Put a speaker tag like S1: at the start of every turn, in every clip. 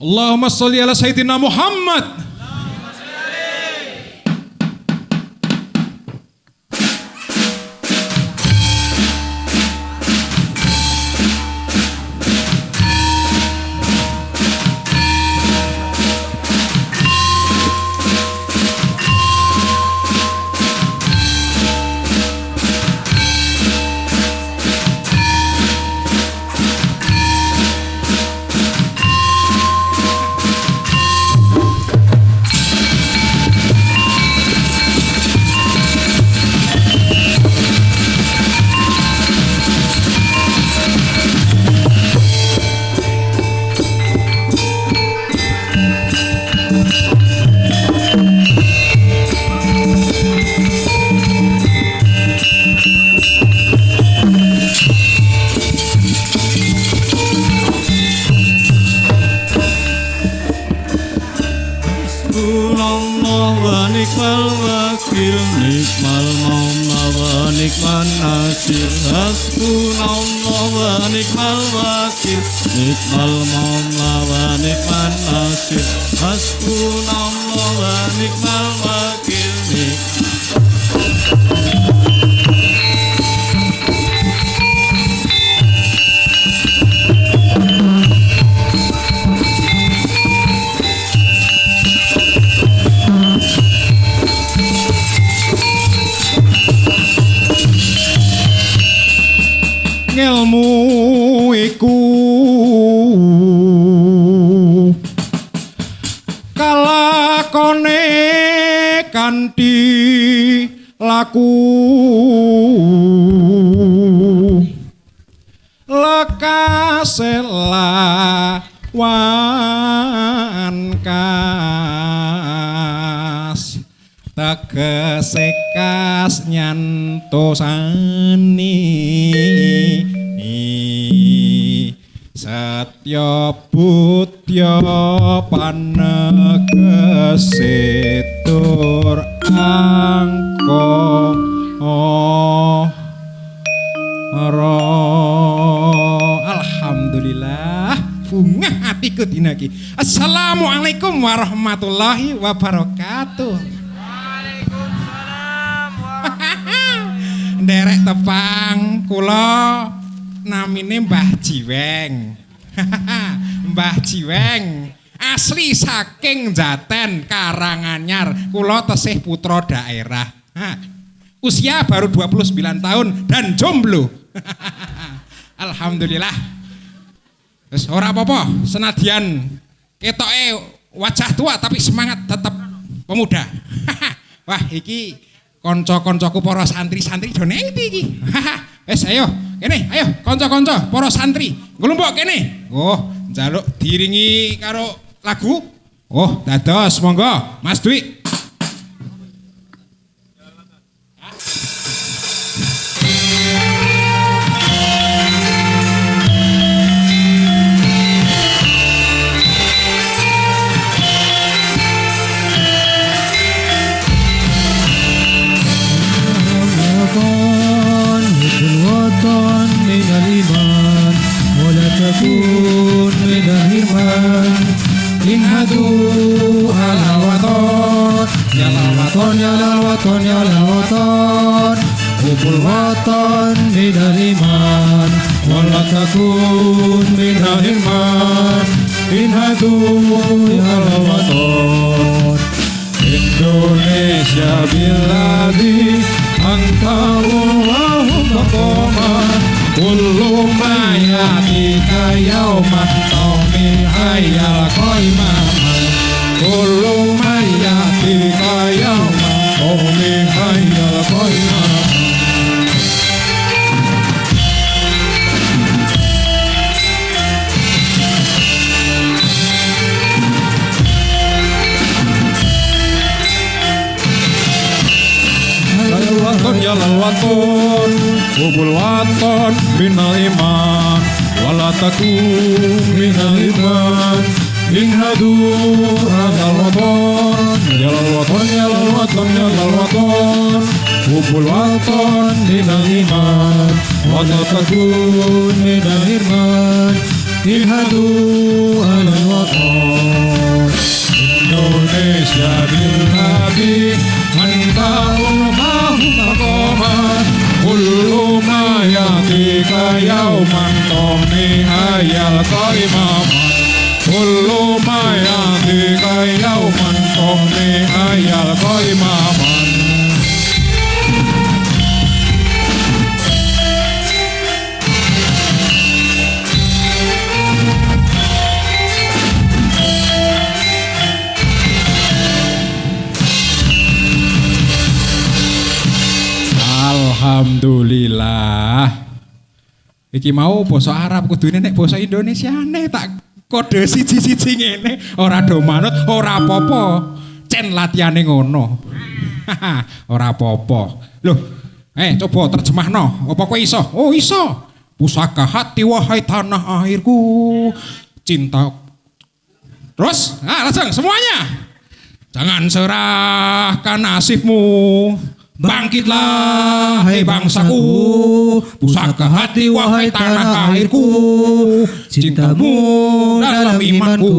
S1: Allahumma sholli ala sayyidina Muhammad.
S2: Hasbunallah wa ni'mal wakil maula wa nikman nasir Hasbunallah wa ni'mal wakil
S1: wankas tegesekas nyantosani. Setiap bulan warahmatullahi wabarakatuh. Nderek tepang kula namine Mbah Jiweng. Mbah Jiweng asli saking Jaten Karanganyar. Kula tesih putra daerah. Usia baru 29 tahun dan jomblo. Alhamdulillah. Wis ora apa-apa, senadyan ketoke wajah tua tapi semangat tetap pemuda. Wah, iki kanca-kancaku para santri-santri neng ndi iki. Wis ayo, kene, ayo kanca-kanca para santri, nglumpuk kene. Oh, njaluk diringi karo lagu. Oh, dados monggo, Mas Dwi.
S2: الوطن من الإيمان ولا تكون من الإيمان انهدوا يا الوطن Indonesia biladi Anta Allahumma qoma Kullu ma yatika yawma Tawmi hayyal qaima Kullu ma yatika yawma Tawmi hayyal qaima yalal waton Hubul waton minal iman Wala takun minal iman Inhadu hadal waton Yalal waton yalal waton yalal waton Hubul waton minal iman Wala takun minal iman Inhadu hadal waton Indonesia biladi anta yauman tomni ayal kaimaman Kullu mayati kai yauman tomni ayal kaimaman
S1: Alhamdulillah. Iki mau basa Arab kudune nek basa Indonesia nek tak kode siji-siji ngene ora do manut ora apa-apa. Cen latihane ngono. ora apa-apa. Loh, eh coba terjemahno. Apa kowe iso? Oh iso. Pusaka hati wahai tanah airku. Cinta Terus, nah langsung semuanya. Jangan serahkan nasibmu Bangkitlah hai bangsaku. Pusaka hati wahai tanah airku. Cintamu dalam imanku.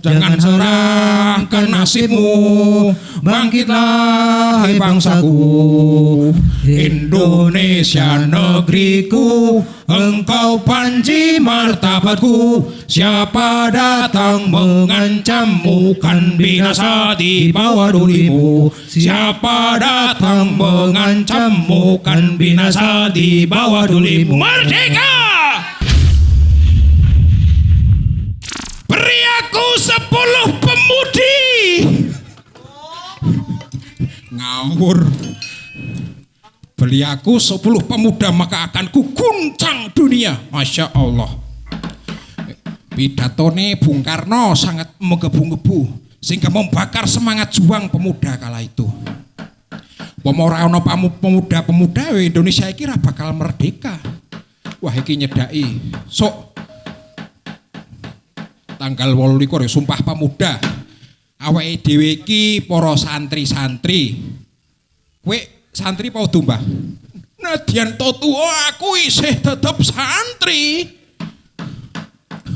S1: Jangan serahkan nasibmu Bangkitlah hai bangsaku. Indonesia negeriku Engkau panji martabatku. Siapa datang mengancammu Kan binasa di bawah dulimu. Siapa datang mengancammu Kan binasa di bawah dulimu. Merdeka! Beri aku sepuluh pemudi Ngawur Beli aku 10 pemuda maka akan kuguncang dunia. Masya Allah. Pidatone Bung Karno sangat menggebu-gebu sehingga membakar semangat juang pemuda kala itu. Pemora ono pemuda-pemuda Indonesia iki ra bakal merdeka. Wah iki nyedai. Sok tanggal 28 ya Sumpah Pemuda. Awake dhewe iki para santri-santri. Kowe santri mau tumbah. Nadian to tua aku isih tetep santri.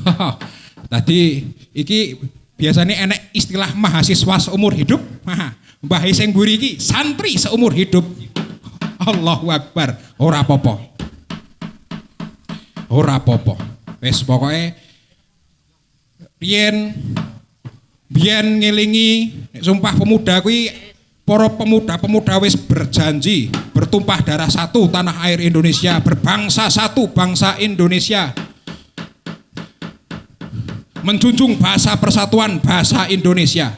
S1: Tadi iki biasanya enek istilah mahasiswa seumur hidup. Mbah sing mburi iki santri seumur hidup. Allahu Akbar. Ora apa-apa. Ora apa-apa. Wis pokoke biyen biyen ngelingi sumpah pemuda kuwi para pemuda-pemuda wis berjanji bertumpah darah satu tanah air Indonesia berbangsa satu bangsa Indonesia. Menjunjung bahasa persatuan bahasa Indonesia.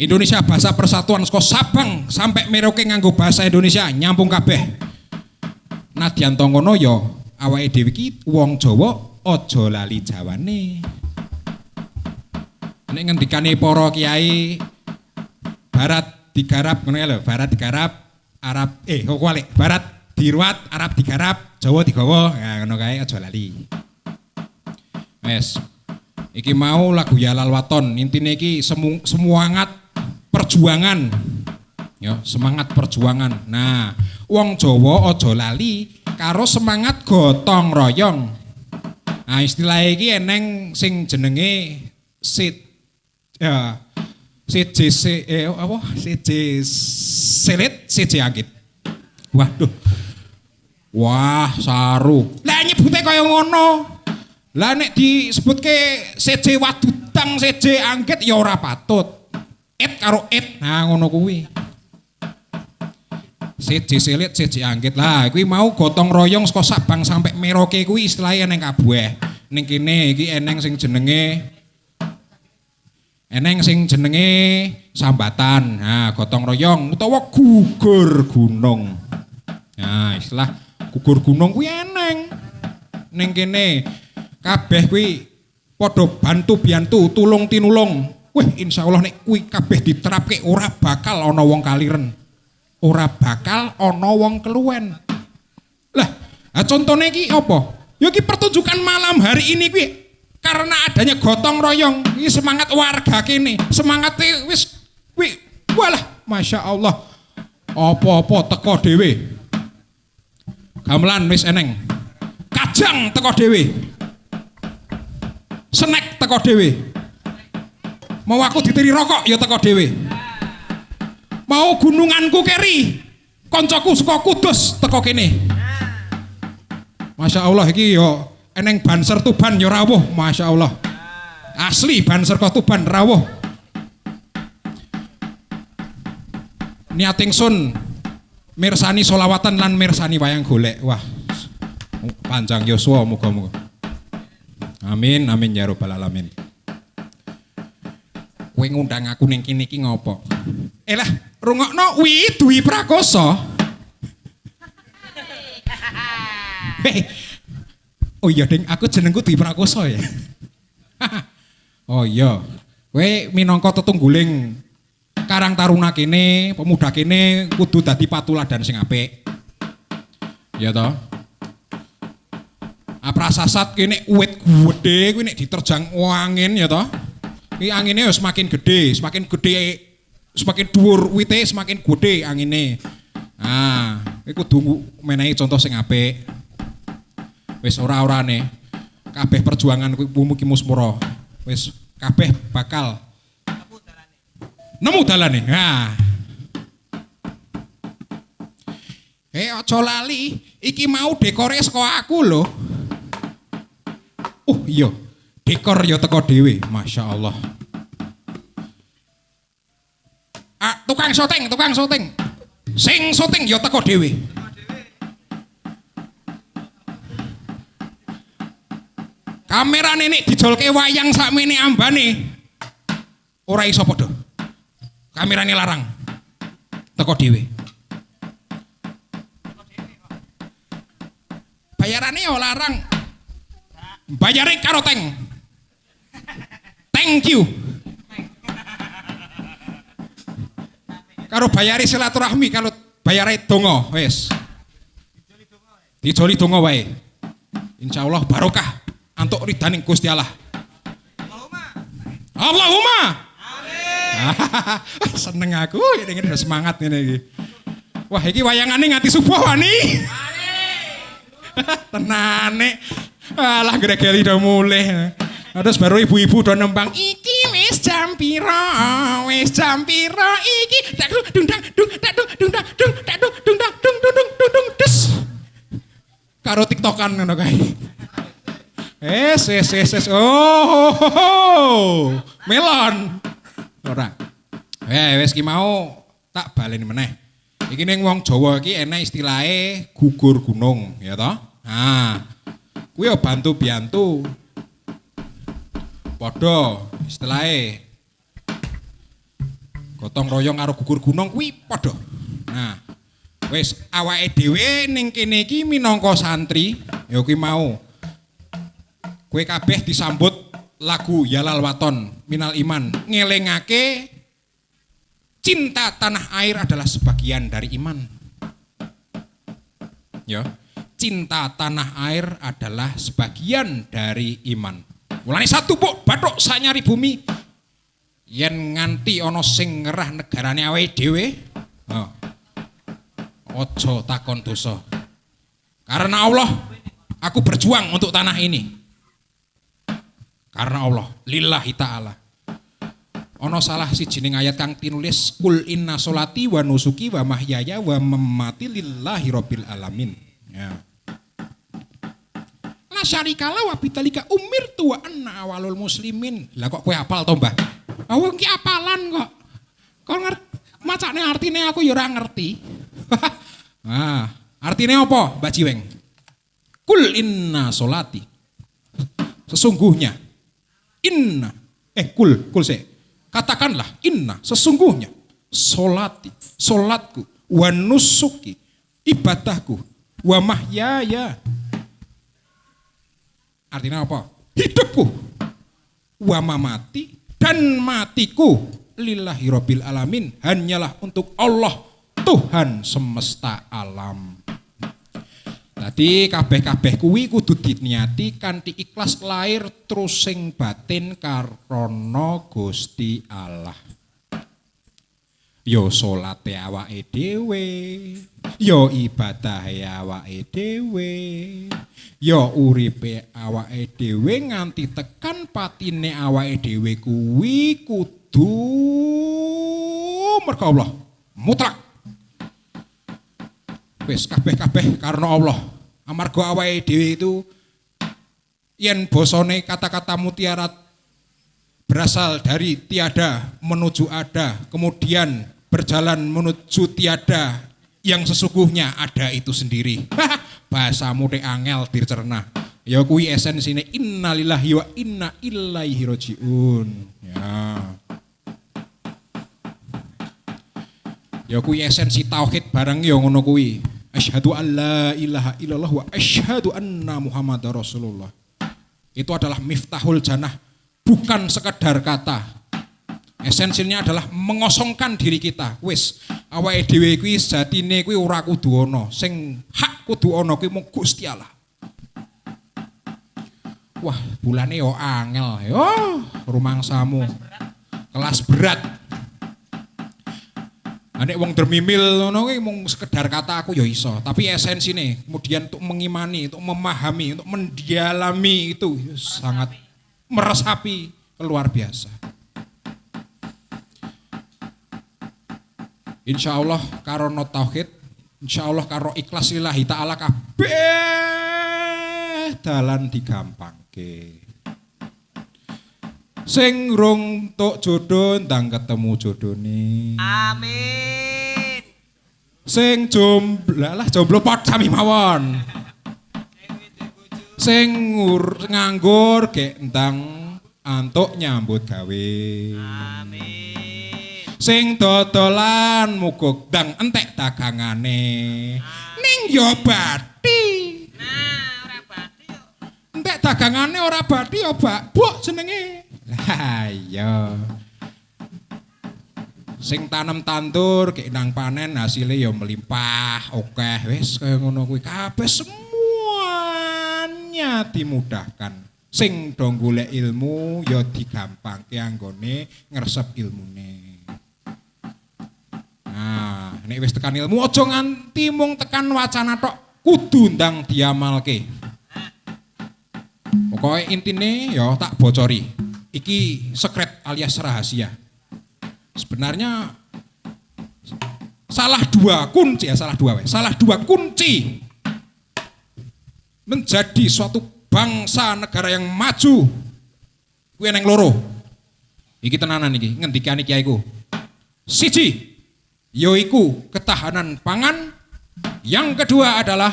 S1: Indonesia bahasa persatuan saka Sabang sampai Merauke nganggo bahasa Indonesia nyambung kabeh. Nadyan to ngono ya awake dhewe wong Jawa aja lali jawane nek ngendikane para kiai barat digarap ngono ya lho, barat digarap, Arab eh kok walik, barat diruat, Arab digarap, Jawa digawa. Ya ngono kae aja lali. Wes. Iki mau lagu Yalal Waton, intine iki semu, semangat perjuangan. Ya, semangat perjuangan. Nah, wong Jawa aja lali karo semangat gotong royong. Nah, istilah iki eneng sing jenenge sit ya CJC eh apa CJ selit CJ angkit. Waduh. Wah, saru. Lah nyebute kaya ngono. Lah nek disebutke CJ wadudang CJ angkit ya ora patut. Et karo et. Nah ngono kuwi. CJ selit CJ angkit. Lah kuwi mau gotong royong saka Sabang sampai Merauke kuwi istilahnya neng kabeh. Ning kene iki eneng sing jenenge eneng sing jenenge sambatan. Nah gotong royong utawa gugur gunung. Nah istilah gugur gunung kuwi eneng. Ning kene kabeh kuwi padha bantu biantu tulung tinulung. Wih insya Allah nek kuwi kabeh diterapke ora bakal ana wong kaliren. Ora bakal ana wong keluwen. Lah, contohnya iki apa? Iki pertunjukan malam hari ini kuwi karena adanya gotong royong, ini semangat warga kene, semangat wis kuwi walah Masya Allah. Apa-apa teko dhewe. Gamelan wis eneng. Kajang teko dhewe. Snack teko dhewe. Mau aku ditiri rokok ya teko dhewe. Mau gununganku keri. Koncoku suka kudus teko kene. Masya Allah iki yo eneng banser tuban yo rawuh Masya Allah. Asli banser kok tuban rawuh. Niating sun mirsani solawatan lan mirsani wayang golek. Wah. Panjang Yosua muga-muga. Amin amin ya rabbal alamin. Kowe ngundang aku ning kene iki ngopo? Eh lah, rungokno wi Dwi Prakoso. Hei. Oh iya ding, aku jenengku Dwi Prakoso ya. oh iya. Kowe minangka tetungguling Karang Taruna kene, pemuda kene kudu dadi patuladan sing apik. Ya toh? Aprasasat kene uwit gede kuwi nek diterjang angin ya toh. Iki angine wis semakin gede, semakin gede semakin dhuwur wite semakin gede angine. Nah, iki kudu menehi contoh sing apik. Wis ora-orane kabeh perjuangan kuwi mugi musmura. Wis kabeh bakal nemu dalane. Nah. Eh aja lali, iki mau dekore saka aku lho. Oh iya, dekor ya teko dhewe, Masya Allah. Ah, tukang syuting, tukang syuting. Sing syuting ya teko dhewe. Kamera nenek dijolke wayang sakmene ambane. Ora iso padha. Kamerane larang. Teko dhewe. Bayarane ya larang. Bayare karo teng. Thank you. Karo bayari silaturahmi kalau bayare donga wis. Dijoli donga wae. Insyaallah barokah antuk ridaning Gusti Allah. Allahumma. Amin. Seneng aku ini udah semangat ini iki. Wah, iki wayangane nganti subuh wani. Tenane. Alah gregeli udah mulai. Terus baru ibu-ibu udah nembang iki wis jam piro, wis jam piro iki. Tak dung dung dung dung dung dang dung tak dung dung dang dung dung dung dung dung des. Karo tiktokan ngono kae. Es, es, es, es. Oh, oh, oh. melon. Ora. Eh, wis ki mau tak baleni meneh. Iki ning wong Jawa iki enek istilahe gugur gunung, ya toh? Nah, kuwi ya bantu-bantu. Padha istilahe gotong royong karo gugur gunung kuwi padha. Nah, wis awake dhewe ning kene iki minangka santri, ya kuwi mau Kue kabeh disambut lagu Yalal Waton Minal Iman ngelengake cinta tanah air adalah sebagian dari iman. Ya, cinta tanah air adalah sebagian dari iman. Mulane satu pok bathuk sanyari bumi yen nganti ana sing ngerah negarane awake dhewe. Oh. Ojo takon dosa. Karena Allah aku berjuang untuk tanah ini. Karena Allah, lillahi ta'ala. Ono salah si jining ayat kang tinulis kul inna solati wa nusuki wa mahyaya wa memati lillahi rabbil alamin. Ya. La syarikala wa bitalika umir tua anna awalul muslimin. Lah kok kue apal to, Mbah? Ah wong ki apalan kok. Kok ngerti macane artine aku ya ora ngerti. nah, artine apa, Mbak Jiweng? Kul inna solati. Sesungguhnya inna. Eh kul kul se katakanlah inna sesungguhnya. Solati solatku wa nusuki ibadahku wa mahyaya. Artinya apa? Hidupku. Wa mamati dan matiku. Lillahi rabbil alamin. Hanyalah untuk Allah Tuhan semesta alam. Dadi kabeh-kabeh kuwi kudu diniati kanthi ikhlas lahir terus sing batin karana Gusti Allah. Yo salate awake dhewe, yo ibadahe awake dhewe, yo uripe awake dhewe nganti tekan patine awake dhewe kuwi kudu merga Allah mutlak. Wis kabeh-kabeh karena Allah. Amarga awake dhewe itu yen bosone kata-kata mutiara berasal dari tiada menuju ada, kemudian berjalan menuju tiada yang sesungguhnya ada itu sendiri. Bahasamu dek angel dicerna. Ya kuwi esensine innalillahi wa inna ilaihi rajiun. Ya. Ya kuwi esensi tauhid barang ya ngono. Asyhadu an la ilaha illallah wa asyhadu anna Muhammadar Rasulullah. Itu adalah miftahul jannah, bukan sekedar kata. Esensinya adalah mengosongkan diri kita. Wis, awake dhewe kuwi sejatine kuwi ora kudu ana. Sing hak kudu ana kuwi mung Gusti Allah. Wah, bulane yo angel. Yo, rumangsamu. Kelas berat. Anek wong dermimil ngono mung sekedar kata aku ya iso, tapi esensine kemudian untuk mengimani, untuk memahami, untuk mendialami itu sangat meresapi luar biasa. Insya Allah karo no tauhid, insya Allah karo ikhlas lillahi ta'ala kabeh dalan digampangke. Sing rung tuk jodoh ndang ketemu jodone.
S3: Amin.
S1: Sing jomblo lah jomblo pot sami mawon. Sing ngur nganggur gek ndang antuk nyambut gawe.
S3: Amin.
S1: Sing dodolan muguk ndang entek dagangane. Ning yo bathi.
S3: Nah, ora bathi yo.
S1: Entek dagangane ora bathi yo Bak. Buk jenenge. Iya. Sing tanem tandur kek nang panen hasilnya ya melimpah, akeh wis kaya ngono kuwi kabeh semuanya dimudahkan. Sing do golek ilmu ya digampangke anggone ngresep ilmune. Nah, nek wis tekan ilmu aja nganti mung tekan wacana tok, kudu ndang diamalke. Pokoknya intine ya tak bocori. Iki sekret alias rahasia. Sebenarnya salah dua kunci ya salah dua weh. Salah dua kunci menjadi suatu bangsa negara yang maju. Kuwi neng loro. Iki tenanan iki ngendikane kiaiku. Siji yoiku ketahanan pangan. Yang kedua adalah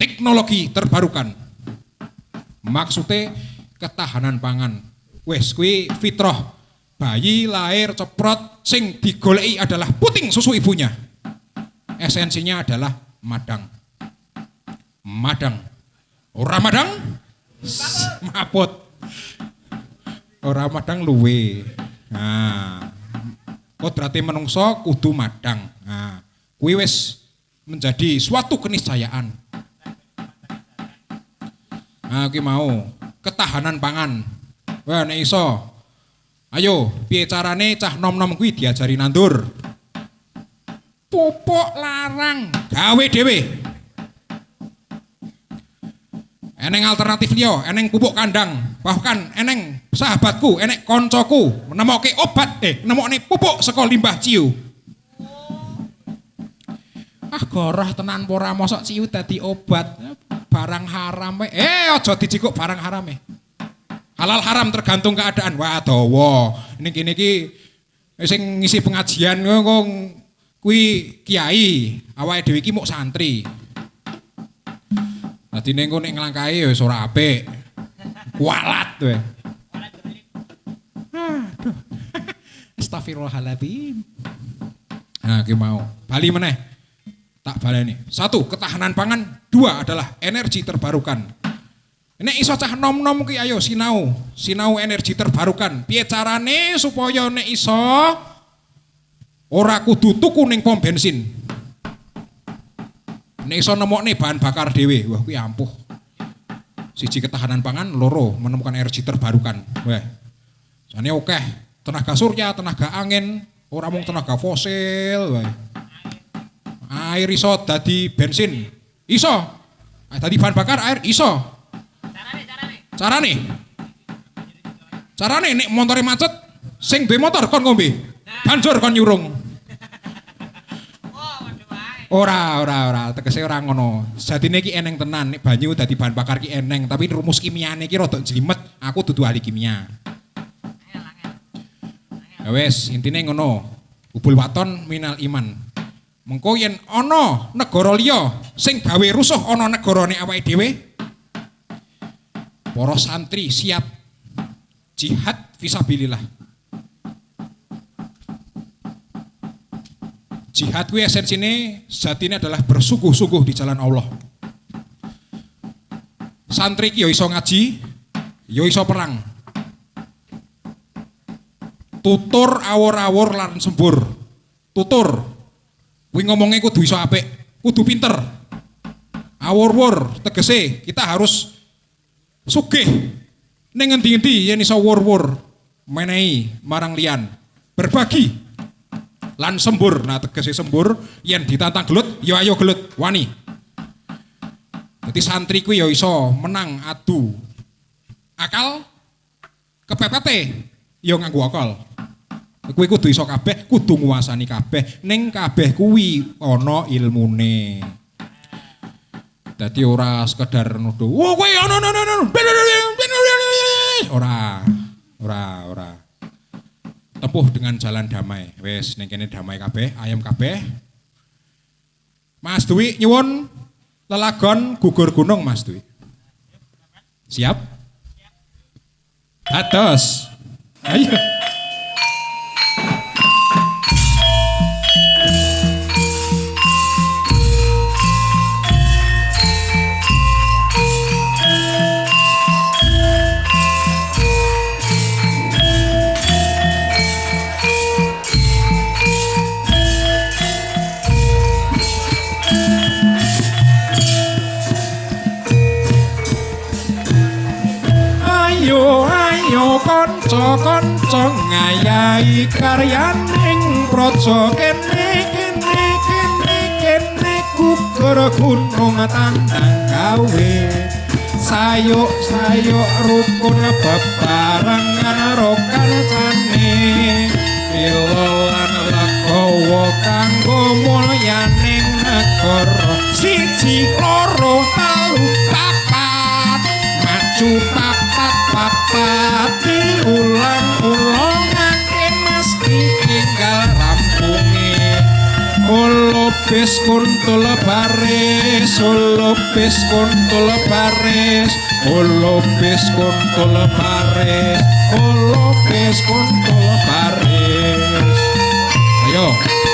S1: teknologi terbarukan. Maksudnya ketahanan pangan. Wes kuwi fitrah. Bayi lahir ceprot sing digoleki adalah puting susu ibunya. Esensinya adalah madang. Madang. Ora madang? Maput. Ora madang luwe. Nah, kodrate menungso kudu madang. Nah, kuwi wis menjadi suatu keniscayaan. Nah, iki mau ketahanan pangan. Wah, nek iso. Ayo, piye carane cah nom-nom kuwi diajari nandur? Pupuk larang, gawe dhewe. Eneng alternatif liya, eneng pupuk kandang, bahkan eneng sahabatku, enek koncoku nemoke obat, eh nemokne pupuk saka limbah ciu. Ah goroh tenan pora mosok ciu dadi obat. Barang haram we. Eh aja dijikuk barang haram e. Halal haram tergantung keadaan. Wah dawa. Ini kini ki sing ngisi pengajian kok kuwi kiai, awake dhewe iki muk santri. Dadi ning nek nglangkahi ya wis ora apik. Kualat we. Astagfirullahaladzim. Nah, mau. Bali meneh. Tak baleni. Satu, ketahanan pangan. Dua adalah energi terbarukan. Nek iso cah nom-nom ki ayo sinau, sinau energi terbarukan. Piye carane supaya nek iso ora kudu tuku ning pom bensin. Nek iso nemokne bahan bakar dhewe, wah kuwi ampuh. Siji ketahanan pangan, loro menemukan energi terbarukan. Wah. Jane akeh tenaga surya, tenaga angin, ora mung tenaga fosil, wah. Air iso dadi bensin. Iso. Ah, Dadi bahan bakar air iso.
S3: Carane, carane.
S1: Carane? Carane nek motore macet, sing duwe motor kon ngombe. Banjur kon nyurung.
S3: Oh.
S1: Ora, ora, ora, tegese ora ngono. Jadine iki eneng tenan, nek banyu dadi bahan bakar ki eneng, tapi rumus kimiane ki rada jlimet. Aku dudu ahli kimia. Ya wis, intine ngono. Ubul waton minal iman. Mengko yen ana negara liya sing gawe rusuh ana negarane awake dhewe, para santri siap jihad fisabilillah. Jihad kuwi esensine sejatine adalah bersungguh-sungguh di jalan Allah. Santri ki ya iso ngaji, ya iso perang. Tutur awur-awur lan sembur. Tutur. Kuwi ngomongnya kudu iso apik, kudu pinter. Awur-wur tegese kita harus sugih. Ning ngendi-endi yen iso wur-wur menehi marang liyan. Berbagi lan sembur. Nah tegese sembur yen ditantang gelut ya ayo gelut wani. Jadi santri kuwi ya iso menang adu akal kepepete ya nganggo akal. Kuwi kudu iso kabeh, kudu nguasani kabeh. Ning kabeh kuwi ana ilmune. Dadi ora sekedar nuduh, "Wah, kowe ana ana ana." Ora. Ora, ora. Tempuh dengan jalan damai. Wes ning kene damai kabeh, ayam kabeh. Mas Dwi nyuwun lelagon gugur gunung Mas Dwi. Siap? Ayo. Ayo kanca kanca ngayahi karyaning praja. Kene kene kene kene gugur gunung tandang gawe. Sayuk sayuk rukun bebarengan rokan sane Ilolan legowo kanggo mulyaning negara. Siji loro telu papat maju papat papati ulang ulang ake mesti tinggal rampungi Olo bis kuntul baris, olo bis kuntul baris, olo kuntul baris, olo kuntul baris. Ayo.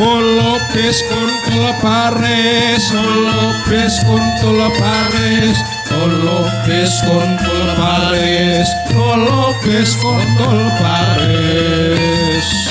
S1: Lopes kuntul paris, lopes kuntul paris, lopes kuntul paris, lopes kuntul paris. Lopes kuntul paris.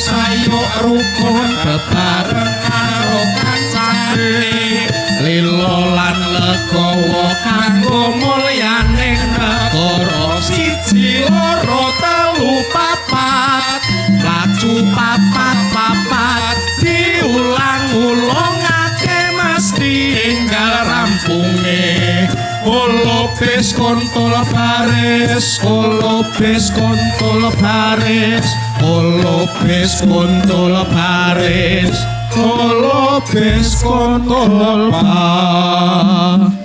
S1: Sayuk rukun bebarengan karo kancane lilo lan legowo kanggo mulyaning negara siji loro telu papat. Lacu papat papat diulang-ulangake mesti enggal rampunge. Olopes kontol baris, olopes kontol baris, olopes kontol baris, olopes kontol baris.